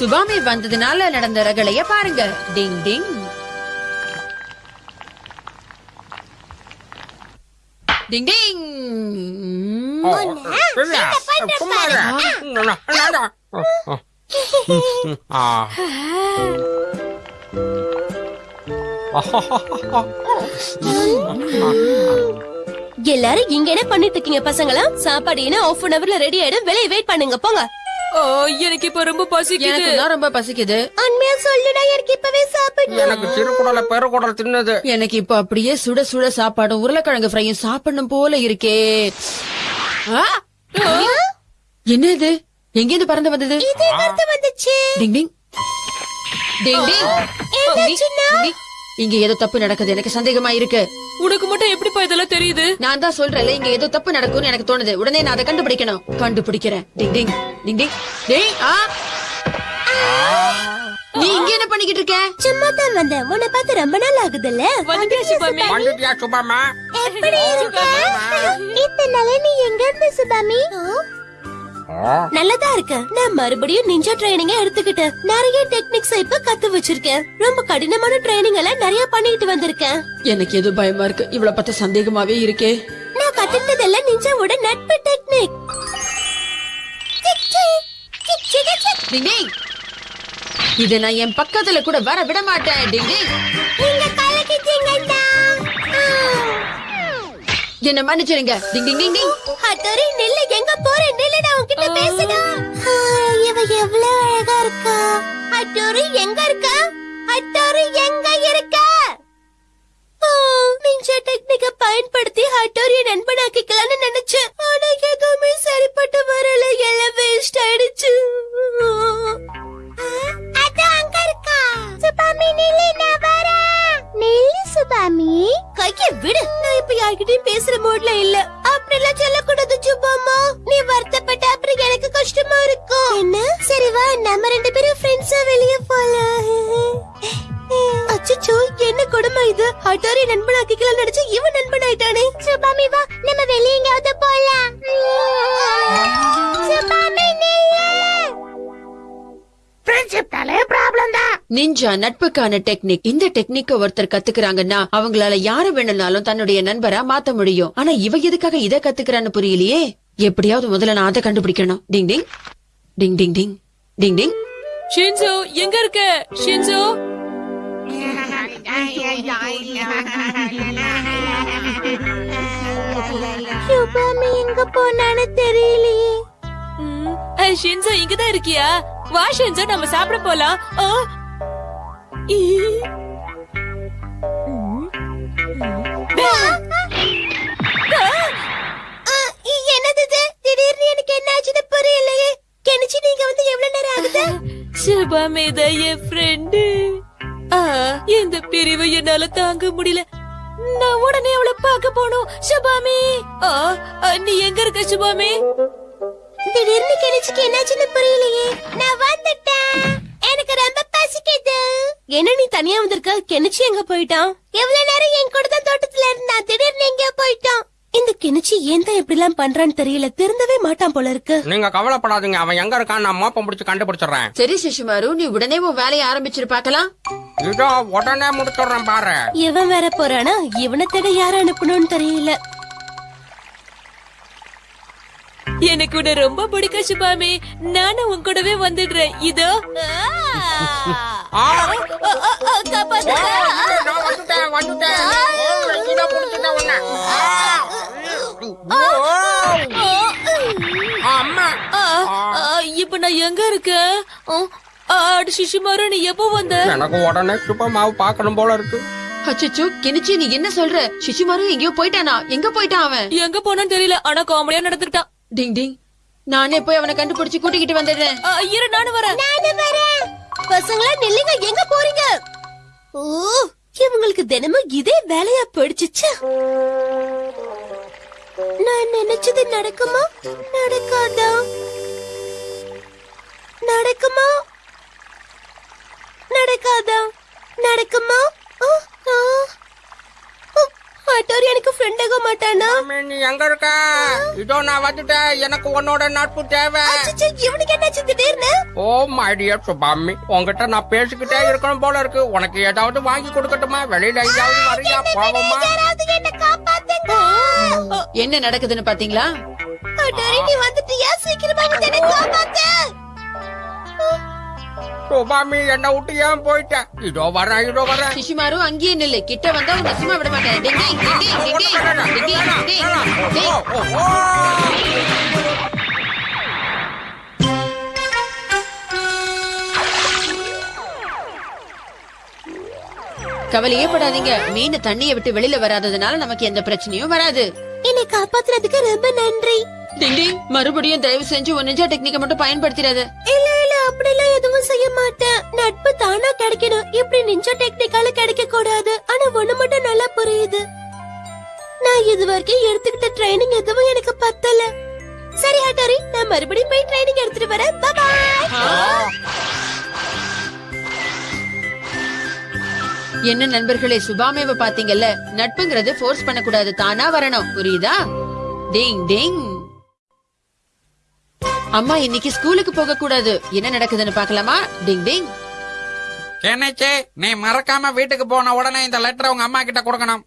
சுபாமி வந்ததுனால நடந்த ரகளைய பாருங்க. டிங் டிங். டிங் டிங். எல்லாரும் இங்க என்ன பண்ணிட்டு இருக்கீங்க பசங்களா? சாப்பாடு என்ன ஆஃப் அன் அவர்ல ரெடி ஆயிடும்? வெளியே வெயிட் பண்ணுங்க போங்க. எனக்கு இப்ப ரொம்ப பசிக்குது. எனக்கு ரொம்ப பசிக்குது. உண்மையா சொல்லுடா எனக்கு இப்பவே சாப்பிடணும் எனக்கு சிறுகுடல பெருகுடல் தின்னது. எனக்கு இப்ப அப்படியே சுட சுட சாப்பாடும் உருளைக்கிழங்கு ஃப்ரையும் சாப்பிடணும் போல இருக்கே! என்ன இது எங்க இருந்து பறந்து வந்தது? எங்க வந்துச்சு. டிங் டிங். டிங் டிங் டிங், டிங். இங்க ஏதோ தப்பு நடக்குது. எனக்கு சந்தேகமா இருக்கு. உனக்கு மட்டும் எப்படிப்பா இதெல்லாம் தெரியுது? நான் தான் சொல்றேன்ல இங்க ஏதோ தப்பு நடக்கும்னு எனக்கு தோணுது. உடனே நான் அதை கண்டுபிடிக்கணும். கண்டுபிடிக்கிறேன். டிங் டிங் டிங் டிங் டேய் ஆ. நீ இங்க என்ன பண்ணிக்கிட்டு இருக்க? சும்மா தான் வந்தேன். உன்னை பார்த்து ரொம்ப நாள் ஆகுதுல்ல? வந்துட்டியா சுபாமி? வந்துட்டியா சுபாமா? எப்படி இருக்க? இத்தனை நாளா நீ எங்க இருந்த சுபாமி? நல்லதா இருக்கு. நான் மறுபடியும் நிஞ்சா ட்ரைனிங்க எடுத்துக்கிட்டேன் நிறைய டெக்னிக்ஸ் இப்ப கத்து வச்சிருக்கேன். ரொம்ப கடினமான ட்ரைனிங் எல்லாம் நிறைய பண்ணிட்டு வந்திருக்கேன். எனக்கு எது பயமா இருக்கு? இவ்வளவு பார்த்தா சந்தேகமாவே இருக்கே. நான் கத்துக்கிட்டதெல்லாம் நிஞ்சாவோட நட்பு டெக்னிக் இத நான் என் பக்கத்துல கூட வர விட மாட்டேன். டிங் டிங் நீங்க கலக்கிட்டீங்கடா என்ன மன்னிச்சிருங்க டிங் டிங் டிங் டிங் ஹட்டோரி நில்லு எங்க போற? நில்லு நான் உன்கிட்ட பேசுடா இவ எவ்வளவு அழகா இருக்கா? ஹட்டோரி எங்க இருக்கா? ஹட்டோரி எங்க இருக்கா? நிஞ்சா டெக்னிக்க பயன்படுத்தி ஹட்டோரிய நண்பனாக்கிக்கலாம்னு நினைச்சேன். ஆனா எதுவுமே சரிப்பட்டு வரல. எல்லாம் வேஸ்ட் ஆயிடுச்சு. அது அங்க இருக்கா. சுபாமி நில்லு நான் வரேன். நில்லு சுபாமி. கைய விடு. நான் இப்ப யார்கிட்டயும் பேசுற மூட்ல இல்ல. அப்படிலாம் சொல்லக்கூடாது சுபாமா. நீ வருத்தப்பட்ட அப்புறம் எனக்கு கஷ்டமா இருக்கும் என்ன? சரி வா நம்ம ரெண்டு பேரும் ஃப்ரெண்ட்ஸா வெளிய போலாம். அச்சச்சோ என்ன கொடுமை இது? ஹட்டாரி நண்பனாக்கிக்கலாம் நினைச்சு இவன் நண்பன் ஆயிட்டானே சுபாமி வா. நிஞ்சா நட்புக்கான டெக்னிக் இந்த டெக்னிக்க ஒருத்தர் கத்துக்கிறாங்கன்னா அவங்களால யார வேணும்னாலும் தன்னுடைய நண்பரா மாத்த முடியும். ஆனா இவ எதுக்காக இத கத்துக்கிறான்னு புரியலையே? எப்படியாவது முதல்ல நான் அதை கண்டுபிடிக்கணும். டிங் டிங். டிங் டிங் டிங். டிங் டிங். ஷின்சோ எங்க இருக்க? ஷின்சோ? சுபாமி எங்க போனான்னு தெரியலையே. ம், அஹ், ஷின்சோ இங்கதான் இருக்கியா? வா ஷின்சோ நம்ம சாப்பிட போலாம். ஆ. என்னது திடீர்னு எனக்கு என்ன ஆச்சுன்னு புரியலையே. கெனிச்சு நீங்க வந்து எவ்வளவு நேரம் ஆகுது? சுபாமி தான் என் ஃப்ரெண்டு இந்த பிரிவு என்னால தாங்க முடியல. நான் உடனே அவளை பார்க்க போனோம் சுபாமி. நீ எங்க இருக்க சுபாமி? திடீர்னு கெனிச்சுக்கு என்னாச்சுன்னு புரியலையே. நான் வந்துட்டேன் பசிக்குது என்ன நீ தனியா வந்திருக்க? கெனிச்சி எங்க போயிட்டான்? எவ்வளவு நேரம் என் கூட தான் தோட்டத்துல இருந்தா? திடீர்னு எங்க போயிட்டான். இந்த கெனிச்சி ஏன் தான் இப்படி எல்லாம் பண்றான்னு தெரியல. திருந்தவே மாட்டான் போல இருக்கு. நீங்க கவலைப்படாதீங்க. அவன் எங்க இருக்கான் நான் மோப்பம் பிடிச்சு கண்டுபிடிச்சிடுறேன். சரி சிசுமாரு நீ உடனே உன் வேலையை ஆரம்பிச்சிரு பார்க்கலாம். இதோ உடனே முடிச்சிடுறேன் பாரு. இவன் வேற போறானா? இவனை தேட யார அனுப்பணும்னு தெரியல. எனக்கு உன்னை ரொம்ப பிடிக்கும் சுபாமி. நானும் உன் கூடவே வந்துடுறேன். இதோ. வந்துட்டேன். அம்மா. இப்ப நான் எங்க இருக்கேன்? ஆ, ஆ, அட சிசுமாரு நீ எப்போ வந்த? எனக்கு உடனே சுப்பமாவு பார்க்கணும் போல இருக்கு. அச்சச்சோ கெனிச்சி நீ என்ன சொல்ற? சிசுமாரு எங்கேயோ போயிட்டானா? எங்க போயிட்டான் அவன்? எங்க போனான்னு தெரியல ஆனா காமெடியா நடந்துட்டான் டிங் டிங். நானே போய் அவனை கண்டுபிடிச்சு கூட்டிக்கிட்டு வந்துடுறேன். இரு நானும் வரேன். பசங்களா நில்லுங்க எங்க போறீங்க? ஓ இவங்களுக்கு தினமும் இதே வேலையா படிச்சுச்சு நான் நினைச்சது நடக்குமா? நடக்காதா? நடக்குமா? நடக்காதா? நடக்குமா? ஹட்டோரி எனக்கு ஃப்ரெண்ட் ஆக மாட்டானா? நீ எங்க இருக்க? இதோ நான் வந்துட்டேன். எனக்கு உன்னோட நட்பு தேவை. அச்சச்சோ, இவனுக்கு என்னாச்சு திடீர்னு ஓ மை டியர் சுபாமி உன்கிட்ட நான் பேசிக்கிட்டே இருக்கணும் போல இருக்கு. உனக்கு ஏதாவது வாங்கி கொடுக்கட்டுமா? வெளியில எங்கேயாவது வரியா? போவோமா? என்ன நடக்குதுன்னு பாத்தீங்களா? நீ வந்துட்டியா? சீக்கிரமா வந்து என்ன காப்பாத்து. சுபாமி என்ன விட்டு ஏன் போயிட்ட இதோ வரேன் இதோ வரேன். சிசுமாரு அங்கேயே நில்லு. கிட்ட வந்தா உன்னை சும்மா விட மாட்டேன். கவலையே படாதீங்க. மீன் தண்ணியை விட்டு வெளியில வராததுனால நமக்கு எந்த பிரச்சனையும் வராது. என்னை காப்பாத்துறதுக்கு ரொம்ப நன்றி. டிங் மறுபடியும் தயவு செஞ்சு உன் நிஜா டெக்னிக்கை மட்டும் பயன்படுத்திடாத. இல்ல இல்ல அப்படிலாம் எதுவும் தானா கிடைக்கணும். இப்படி நிஞ்ச டெக்னிக்கால கிடைக்க கூடாது ஆனா ஒண்ணு மட்டும் நல்லா புரியுது. நான் இது வரைக்கும் எடுத்துக்கிட்ட ட்ரைனிங் எதுவும் எனக்கு பத்தல. சரி ஹட்டாரி நான் மறுபடியும் போய் ட்ரைனிங் எடுத்துட்டு வரேன். பாய் என்ன நண்பர்களே சுபாமேவ பாத்தீங்கல்ல நட்புங்கிறது ஃபோர்ஸ் பண்ணக்கூடாது. தானா வரணும். புரியுதா? டிங் டிங் அம்மா இன்னைக்கு ஸ்கூலுக்கு போக கூடாது என்ன நடக்குதுன்னு பார்க்கலாமா? டிங் டிங் என்னச்சே நீ மறக்காம வீட்டுக்கு போன உடனே இந்த லெட்டர் உங்க அம்மா கிட்ட கொடுக்கணும்.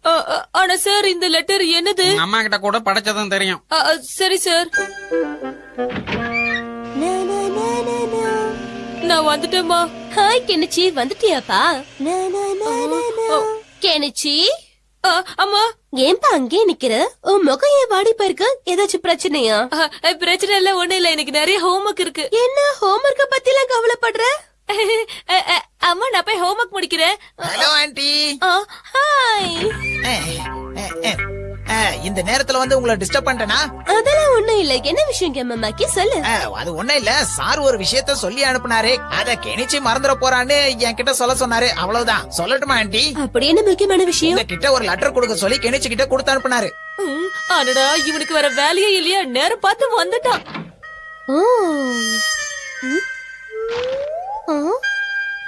ஆனா சார் இந்த லெட்டர் என்னது? அம்மா கிட்ட கூட படிச்சதும் தெரியும். சரி சார் நான் வந்துட்டேம்மா. Hi Kenichi. வந்துட்டியாப்பா? கெனிச்சி. அம்மா. ஏன்பா அங்கே நிக்கிற? உன் முகம் ஏன் வாடி போயிருக்கு? ஏதாச்சும் பிரச்சனையா? பிரச்சனை இல்ல ஒண்ணு இல்ல. எனக்கு நிறைய ஹோம்ஒர்க் இருக்கு. என்ன ஹோம்ஒர்க்க பத்தி எல்லாம் கவலைப்படுற? அம்மா நான் போய் ஹோம்ஒர்க் முடிக்கிறேன். ஹலோ ஆண்டி ஹாய் இந்த நேரத்துல வந்து உங்களை டிஸ்டர்ப் பண்ணிட்டேனா? அதெல்லாம் ஒண்ணும் இல்ல. என்ன விஷயம் கேமம்மாக்கி சொல்லு. அது ஒண்ணும் இல்ல. சார் ஒரு விஷயத்த சொல்லி அனுப்புனாரு. அத கெனிச்சு மறந்துட போறான்னு என்கிட்ட சொல்ல சொன்னாரு. அவ்வளவுதான். சொல்லட்டுமா ஆண்டி அப்படி என்ன முக்கியமான விஷயம்? உங்ககிட்ட ஒரு லெட்டர் கொடுக்க சொல்லி கெனிச்சு கிட்ட கொடுத்து அனுப்புனாரு. அடடா இவனுக்கு வர வேலையே இல்லையா. நேரம் பார்த்து வந்துட்டான். ஓ.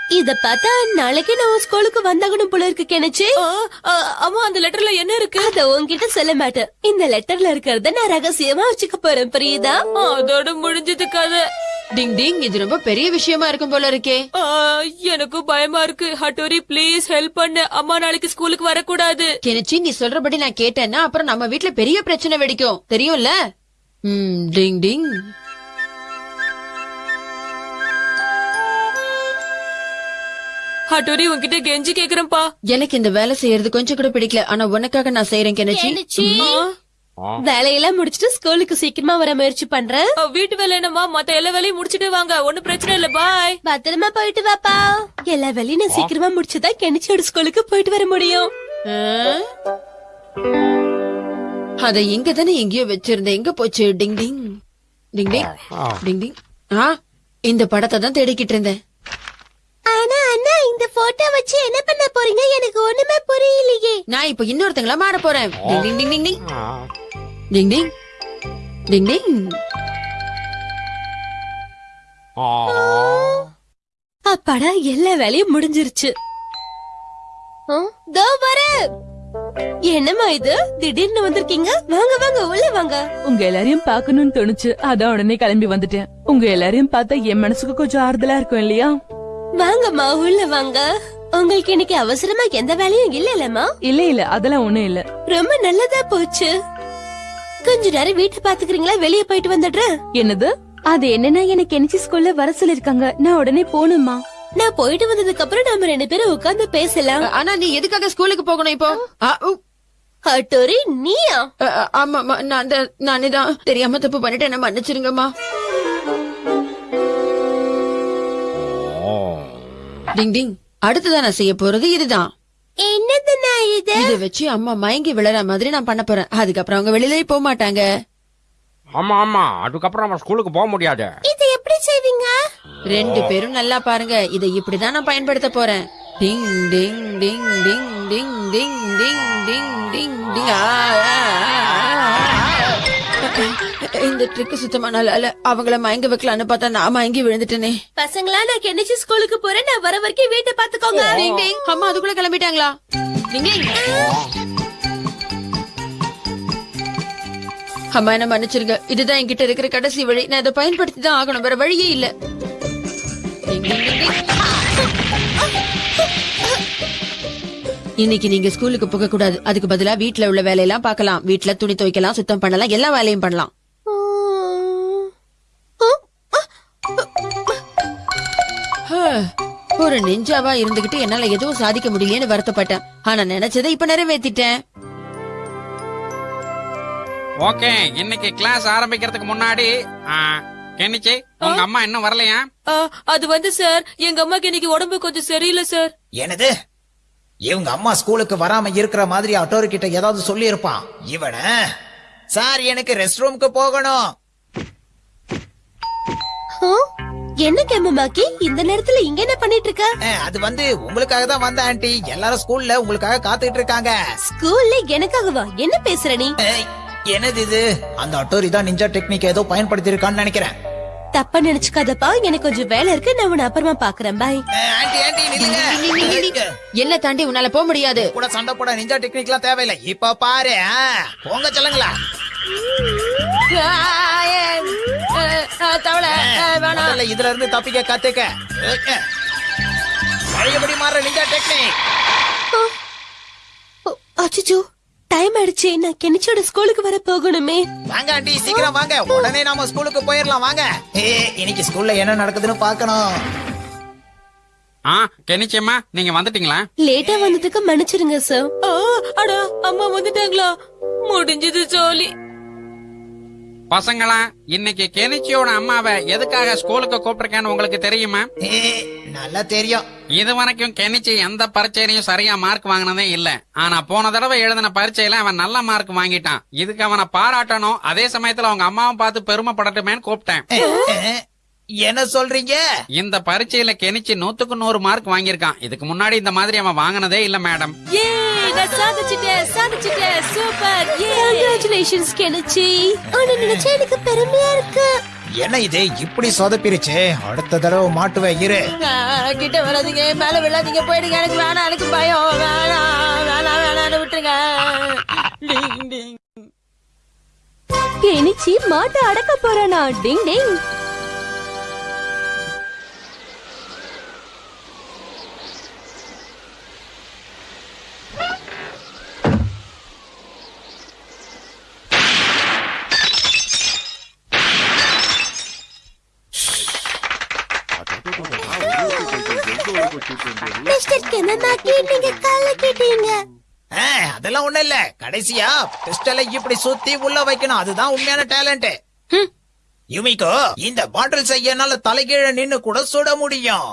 இத பார்த்தா நாளைக்கு நான் ஸ்கூலுக்கு வந்தாகணும் போல இருக்கு கெனிச்சு. அம்மா அந்த லெட்டர்ல என்ன இருக்கு? அத உன்கிட்ட சொல்ல மாட்டேன். இந்த லெட்டர்ல இருக்கிறத நான் ரகசியமா வச்சுக்க போறேன் புரியுதா? அதோட முடிஞ்சது கதை. டிங் டிங் இது ரொம்ப பெரிய விஷயமா இருக்கும் போல இருக்கே. ஆ, எனக்கும் பயமா இருக்கு. ஹட்டோரி ப்ளீஸ் ஹெல்ப் பண்ணு. அம்மா நாளைக்கு ஸ்கூலுக்கு வரக்கூடாது. கெனிச்சி நீ சொல்றபடி நான் கேட்டேன்னா அப்புறம் நம்ம வீட்ல பெரிய பிரச்சனை வெடிக்கும். தெரியும்ல? ம் டிங் டிங். ஹட்டோரி உன்கிட்ட கெஞ்சி கேக்குறேன்ப்பா. எனக்கு இந்த வேலை செய்யறது கொஞ்சம் கூட பிடிக்கல. ஆனா உனக்காக நான் செய்யறேன் கெனிச்சி. வேலையெல்லாம் முடிச்சிட்டு ஸ்கூலுக்கு சீக்கிரமா வர முயற்சி பண்றேன் வீட்டு வேலை என்னம்மா? மத்த எல்லா வேலையும் முடிச்சிட்டு வாங்க. ஒண்ணும் பிரச்சனை இல்ல. பாய். பத்திரமா போயிட்டு வாப்பா. எல்லா வேலையும் நான் சீக்கிரமா முடிச்சுதான் கெனிச்சியோட ஸ்கூலுக்கு போயிட்டு வர முடியும்? அத இங்க தானே எங்கேயோ வச்சிருந்தேன். எங்க போச்சு? டிங் டிங். டிங் டிங். டிங் டிங். ஆ இந்த படத்தை தான் தேடிக்கிட்டு இருந்தேன். ஆனா அண்ணா இந்த போட்டோ வச்சு என்ன பண்ண போறீங்க? எனக்கு ஒண்ணுமே புரியலையே. நான் இப்ப இன்னொருத்தங்களா மாற போறேன். டிங் டிங் டிங் டிங். டிங் டிங். டிங் டிங். அப்பாடா எல்லா வேலையும் முடிஞ்சிருச்சு. தோ வரேன் என்னம்மா இது? திடீர்னு வந்திருக்கீங்க? வாங்க வாங்க உள்ள வாங்க. உங்க எல்லாரையும் பார்க்கணும்னு தோணுச்சு. அதான் உடனே கிளம்பி வந்துட்டேன். உங்க எல்லாரையும் பார்த்தா என் மனசுக்கு கொஞ்சம் ஆறுதலா இருக்கும் இல்லையா? வாங்கம்மா உள்ள வாங்க. உங்களுக்கு இன்னைக்கு அவசரமா எந்த வேலையும் இல்ல இல்லம்மா இல்ல இல்ல அதெல்லாம் ஒண்ணும் இல்ல. ரொம்ப நல்லதா போச்சு. கொஞ்ச நேரம் வீட்டை பாத்துக்கிறீங்களா வெளியே போயிட்டு வந்துடுறேன். என்னது? அது என்னன்னா எனக்கு என்சி ஸ்கூல்ல வர சொல்லிருக்காங்க நான் உடனே போகணுமா நான் போயிட்டு வந்ததுக்கு அப்புறம் நாம ரெண்டு பேரும் உட்கார்ந்து பேசலாம். ஆனா நீ எதுக்காக ஸ்கூலுக்கு போகணும் இப்போ? ஆ, உ, ஹட்டோரி நீயா? அ, ஆமாம்மா நான் தான் நானே தான் தெரியாம தப்பு பண்ணிட்டேன். என்ன மன்னிச்சிருங்கம்மா. டிங் டிங். அடுத்ததா நான் செய்ய போறது இதுதான். என்னதுண்ணா இது? இத வச்சு அம்மா மயங்கி விழற மாதிரி நான் பண்ண போறேன். அதுக்கப்புறம் அவங்க வெளியிலே போக மாட்டாங்க. ஆமா ஆமா. அதுக்கப்புறம் நம்ம ஸ்கூலுக்கு போக முடியாது. இது எப்படி செய்வீங்க? ரெண்டு பேரும் நல்லா பாருங்க. இதை இப்படிதான் நான் பயன்படுத்த போறேன். டிங் டிங் டிங் டிங் டிங் டிங் டிங் டிங் டிங் டிங். ஆ, ஆ, ஆ, ஆ. இந்த ட்ரிக் சுத்தமா நல்லா இல்ல அவங்கள மயங்க வைக்கலான்னு பார்த்தா நான் மயங்கி விழுந்துட்டேனே. பசங்களா நான் கெனிச்சு ஸ்கூலுக்கு போறேன். நான் வர வரைக்கும் வீட்டை பாத்துக்கோங்க அம்மா அதுக்குள்ள கிளம்பிட்டாங்களா? டிங் டிங் அம்மா என்ன மன்னிச்சிருங்க. இதுதான் என்கிட்ட இருக்கிற கடைசி வழி. நான் இதை பயன்படுத்தி தான் ஆகணும். வேற வழியே இல்ல. இன்னைக்கு நீங்க ஸ்கூலுக்கு போக கூடாது அதுக்கு பதிலா வீட்ல உள்ள வேலையெல்லாம் பார்க்கலாம். வீட்ல துணி துவைக்கலாம் சுத்தம் பண்ணலாம் எல்லா வேலையும் பண்ணலாம். ஒரு நெஞ்சாவா இருந்துகிட்டு என்னால எதுவும் சாதிக்க முடியலன்னு வருத்தப்பட்டேன். ஆனா நினைச்சதை இப்ப நிறைவேத்திட்டேன். ஓகே இன்னைக்கு கிளாஸ் ஆரம்பிக்கிறதுக்கு முன்னாடி கெனிச்சி உங்க அம்மா இன்னும் வரலையா? அது வந்து சார் எங்க அம்மாக்கு இன்னைக்கு உடம்பு கொஞ்சம் சரியில்லை சார். என்னது? இவங்க அம்மா ஸ்கூலுக்கு வராம இருக்கிற மாதிரி அட்டோரி கிட்ட ஏதாவது சொல்லி இருப்பான் இவன? சார் எனக்கு ரெஸ்ட் ரூமுக்கு போகணும். என்ன கேமமாக்கி இந்த நேரத்துல இங்க என்ன பண்ணிட்டு இருக்க அது வந்து உங்களுக்காக தான் வந்த ஆண்டி. எல்லாரும் ஸ்கூல்ல உங்களுக்காக காத்துட்டு இருக்காங்க. ஸ்கூல்ல எனக்காகவா? என்ன பேசுற நீ? ஏய், என்னது இது? அந்த அட்டோரி தான் நிஞ்சா டெக்னிக் ஏதோ பயன்படுத்தி இருக்கான்னு நினைக்கிறேன். தப்பா நினைச்சுக்காதப்பா. எனக்கு கொஞ்சம் வேலை இருக்கு. நான் உன்னை அப்புறமா பாக்குறேன். பாய் ஆண்டி ஆண்டி நில்லுங்க. என்ன தாண்டி உன்னால போக முடியாது? கூட சண்டை போட நிஞ்சா டெக்னிக்லாம் தேவையில்லை. இப்ப பாரு போங்க சொல்லுங்களா. தவளை. முதல்ல இதுல இருந்து தப்பிக்க கத்துக்க. பழையபடி மாற நிஞ்சா டெக்னிக் அச்சோ டைம் ஆயிடுச்சு. நான் கெனிச்சோட ஸ்கூலுக்கு வர போகணுமே. வாங்க ஆண்டி சீக்கிரம் வாங்க. உடனே நாம ஸ்கூலுக்கு போயிடலாம் வாங்க. இன்னைக்கு ஸ்கூல்ல என்ன நடக்குதுன்னு பார்க்கணும். ஆ கெனிச்சியம்மா நீங்க வந்துட்டீங்களா? லேட்டா வந்ததுக்கு மன்னிச்சிருங்க சார் அடா அம்மா வந்துட்டாங்களா? முடிஞ்சது ஜோலி. பசங்களா இன்னைக்கு கெனிச்சியோட அம்மாவை எதுக்காக ஸ்கூலுக்கு கூப்பிட்டிருக்கேன்னு உங்களுக்கு தெரியுமா? ஏ நல்லா தெரியும். இது வரைக்கும் கெனிச்சி எந்த பரீட்சையிலையும் சரியா மார்க் வாங்கினதே இல்ல. ஆனா போன தடவை எழுதின பரீட்சையில அவன் நல்ல மார்க் வாங்கிட்டான். இதுக்கு அவனை பாராட்டணும். அதே சமயத்துல அவங்க அம்மாவும் பார்த்து பெருமைப்படட்டுமேன்னு கூப்பிட்டேன். என்ன சொல்றீங்க? இந்த பரீட்சையில கெனிச்சி நூத்துக்கு நூறு மார்க் வாங்கியிருக்கான். இதுக்கு முன்னாடி இந்த மாதிரி அவன் வாங்கினதே இல்ல மேடம் ஏ நான் சாதிச்சிட்டேன் சாதிச்சிட்டேன் சூப்பர் கங்க்ராச்சுலேஷன்ஸ் கெனிச்சி நினைச்சா எனக்கு பெருமையா இருக்கு. என்ன இது? இப்படி சொதப்பிருச்சு. அடுத்த தடவை மாட்டுவேன் இரு. கிட்ட வராதீங்க மேல விழாதீங்க போயிடுங்க எனக்கு வேணாம் எனக்கு பயம். வேணாம் வேணாம் வேணாம் விட்டுருங்க. டிங், டிங். கெனிச்சி மாட்டை அடக்க போறானா? டிங் டிங். மிஸ்டர் கெமமாக்கி நீங்க கால கேட்டீங்க அஹ், அதெல்லாம் ஒண்ணு இல்ல. கடைசியா பிஸ்டலை இப்படி சுத்தி உள்ள வைக்கணும். அதுதான் உண்மையான டேலண்ட் யுமிகோ இந்த பாட்டில் செய்ய என்னால தலைகீழ நின்னு கூட சுட முடியும்.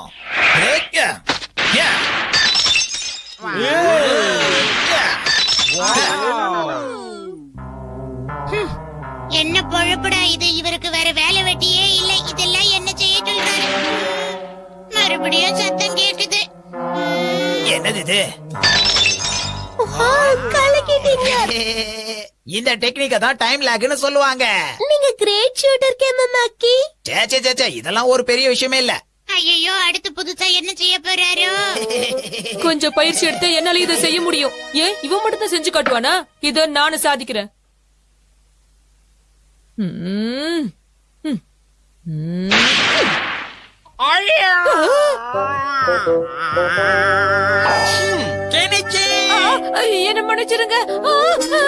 என்ன பொழப்புடா இது? இவருக்கு வேற வேலை வெட்டியே இல்லை. இதெல்லாம் என்ன செய்ய சொல்றாரு? மறுபடியும் சத்தம் கேக்குது. என்னது இது? இந்த டெக்னிக்க தான் டைம் லேக்னு சொல்லுவாங்க. நீங்க கிரேட் ஷூட்டர் கெமமாக்கி சே சே சே, சே இதெல்லாம் ஒரு பெரிய விஷயமே இல்ல. ஐயோ அடுத்து புதுசா என்ன செய்ய போறாரோ? கொஞ்சம் பயிற்சி எடுத்து என்னால இதை செய்ய முடியும். ஏன்? இவன் மட்டும் தான் செஞ்சு காட்டுவானா? இத நானும் சாதிக்கிறேன். ம். ம். ம். கெனிச்சி ஆ, என்ன மன்னிச்சிருங்க ஆ, ஆ.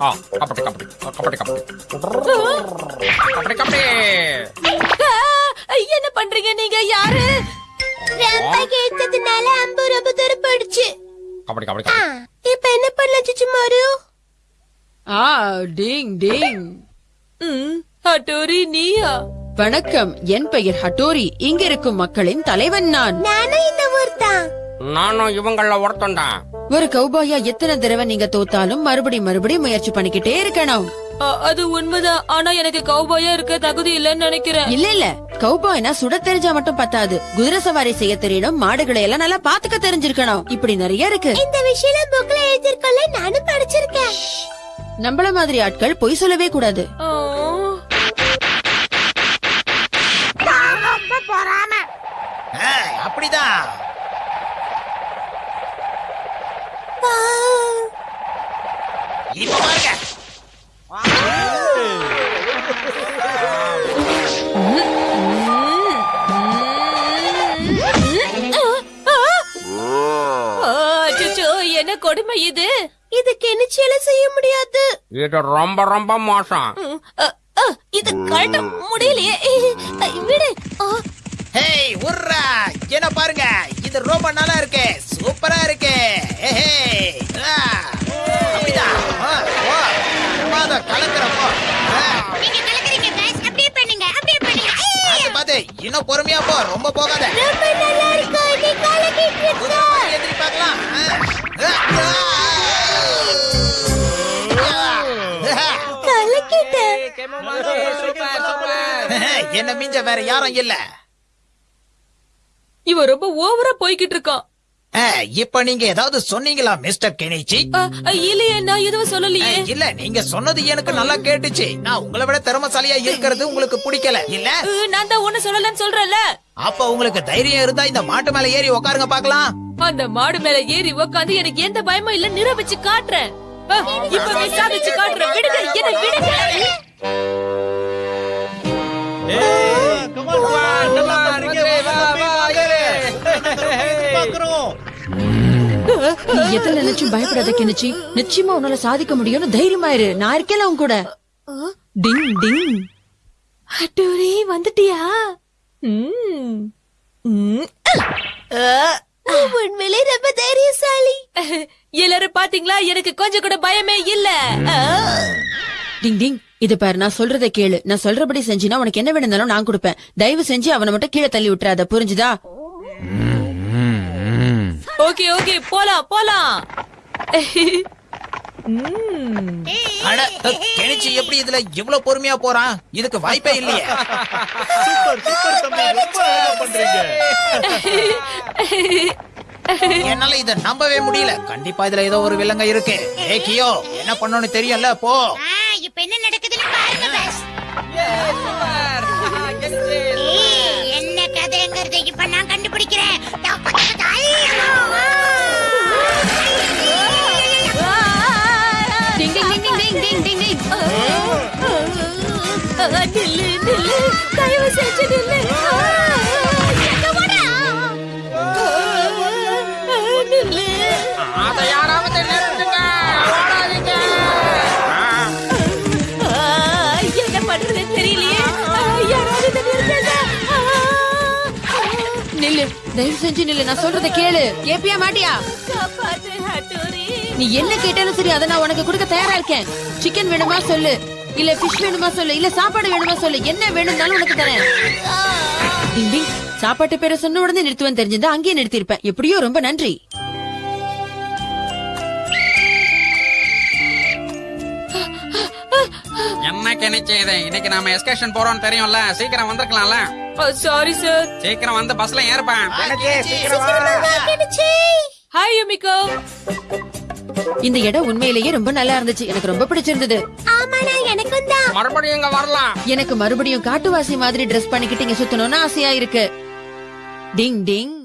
ஆ, கபடி கபடி. கபடி கபடி. கபடி கபடி என்ன பண்றீங்க நீங்க யாரு? ரொம்ப கேட்டதுனால அம்பு ரொம்ப தூரம் போயிடுச்சு. கபடி கபடி இப்ப என்ன பண்ணலாம் சுச்சுமாரு ஆ டிங் டிங். ஹட்டோரி நீயா? வணக்கம் என் பெயர் ஹட்டோரி. இங்க இருக்கும் மக்களின் தலைவன் நான். நானும் இந்த ஊர் தான் நானும் இவங்கள ஒருத்தன்தான். ஒரு கௌபாயா எத்தனை தடவை நீங்க தோத்தாலும் மறுபடி மறுபடி முயற்சி பண்ணிக்கிட்டே இருக்கணும். அது உண்மைதான். ஆனா எனக்கு கௌபாயா இருக்க தகுதி இல்லைன்னு நினைக்கிறேன். இல்ல இல்ல. கௌபாய்னா சுட தெரிஞ்சா மட்டும் பத்தாது. குதிரை சவாரி செய்ய தெரியணும் மாடுகளை எல்லாம் நல்லா பாத்துக்க தெரிஞ்சிருக்கணும். இப்படி நிறைய இருக்கு. இந்த விஷயம் புக்ல எழுதிருக்கல நானும் படிச்சிருக்கேன். நம்மள மாதிரி ஆட்கள் பொய் சொல்லவே கூடாது. அப்படிதான். என்ன கொடுமை இது? இது கெனிச்சியில செய்ய முடியாது? இது ரொம்ப ரொம்ப மோசம். இது கழட்ட முடியலையே. விடு. ஹேய் உர்ரா என்ன பாருங்க. இது ரொம்ப நல்லா இருக்கு. சூப்பரா இருக்கு. அப்படிதான் அதை கலக்குறப்போ நீங்க கலக்குறீங்க பாஸ் அப்படியே பண்ணுங்க அப்படியே பண்ணுங்க. பார்த்து பார்த்து இன்னும் பொறுமையா போ. ரொம்ப போகாத. ரொம்ப நல்லா இருக்கு நீ கலக்கிட்டு இருக்க எதிரி பார்க்கலாம் என்ன மிஞ்ச வேற யாரும் இல்ல. இவன் ரொம்ப ஓவரா போய்கிட்டு இருக்கான் இப்ப நீங்க ஏதாவது சொன்னீங்களா மிஸ்டர் கெனிச்சி? இல்லையே நான் எதுவும் சொல்லலையே. இல்ல நீங்க சொன்னது எனக்கு நல்லா கேட்டுச்சு. நான் உங்களை விட திறமசாலியா இருக்கிறது உங்களுக்கு பிடிக்கல. இல்ல? நான் தான் ஒண்ணு சொல்லலன்னு சொல்றேன்ல. அப்ப உங்களுக்கு தைரியம் இருந்தா இந்த மாட்டு மேல ஏறி உட்காருங்க பாக்கலாம். அந்த மாடு மேல ஏறி உக்காந்து எனக்கு எந்த பயமும் இல்ல நிரூபிச்சு காட்டுறேன். அ, இப்பவே சாதிச்சு காட்டுறேன். விடுங்க என்ன விடுங்க. நீ எதுல நினைச்சும் பயப்படாத கிணிச்சி. நிச்சயமா உன்னால சாதிக்க முடியும்னு தைரியமா இரு. நான் இருக்கேன் உன் கூட. டிங் டிங். அட்டூரி வந்துட்டியா? ம். ம். உண்மையிலே ரொம்ப தைரியசாலி. எல்லாரும் பாத்தீங்களா? எனக்கு கொஞ்சம் கூட பயமே இல்ல. டிங் டிங். இது பாரு நான் சொல்றதை கேளு. நான் சொல்றபடி செஞ்சினா உனக்கு என்ன வேணும்னாலும் நான் கொடுப்பேன். தயவு செஞ்சு அவனை மட்டும் கீழே தள்ளி விட்டுறாத. புரிஞ்சுதா? Okay okay. போலாம் போலாம். அட கெனிச்சி எப்படி இதுல இவ்வளவு பொறுமையா போறான்? இதுக்கு வாய்ப்பே இல்லையே. என்னால இத நம்பவே முடியல. கண்டிப்பா இதுல ஏதோ ஒரு விலங்க இருக்கு. ஏ கியோ என்ன பண்ணணும்னு தெரியும்ல போ. ஆ, இப்ப என்ன நடக்குதுன்னு பாருங்க பாஸ் என்ன கதைங்கிறத? இப்ப நான் கண்டுபிடிக்கிறேன். தப்பு, தப்பு, தப்பு. டிங் டிங் டிங் டிங் டிங் டிங் டிங். ஆ, நில்லு நில்லு தயவு செஞ்சு நில்லு தயவு செஞ்சு நில்லு. நான் சொல்றதை கேளு. கேப்பியா மாட்டியா? நீ என்ன கேட்டாலும் சரி அதை நான் உனக்கு கொடுக்க தயாரா இருக்கேன். சிக்கன் வேணுமா சொல்லு. இல்ல ஃபிஷ் வேணுமா சொல்லு. இல்ல சாப்பாடு வேணுமா சொல்லு. என்ன வேணும்னாலும் உனக்கு தரேன். டிங் டிங். சாப்பாட்டு பேரை சொன்ன உடனே நிறுத்துவேன் தெரிஞ்சிருந்தா அங்கேயே நிறுத்திருப்பேன் எப்படியோ ரொம்ப நன்றி. என்ன கெனிச்சு இதை? இன்னைக்கு நாம எஸ்கர்ஷன் போறோம்னு தெரியும்ல. சீக்கிரம் வந்திருக்கலாம்ல. சாரி சார் சீக்கிரம் வந்து பஸ்ல ஏறுப்பேன் ஹாய் யுமிகோ இந்த இடம் உண்மையிலேயே ரொம்ப நல்லா இருந்துச்சு. எனக்கு ரொம்ப பிடிச்சிருந்தது. ஆமாடா எனக்கும் தான். மறுபடியும் இங்க வரலாம். எனக்கு மறுபடியும் காட்டுவாசி மாதிரி ட்ரெஸ் பண்ணிக்கிட்டு இங்க சுத்தணும்னு ஆசையா இருக்கு. டிங் டிங்.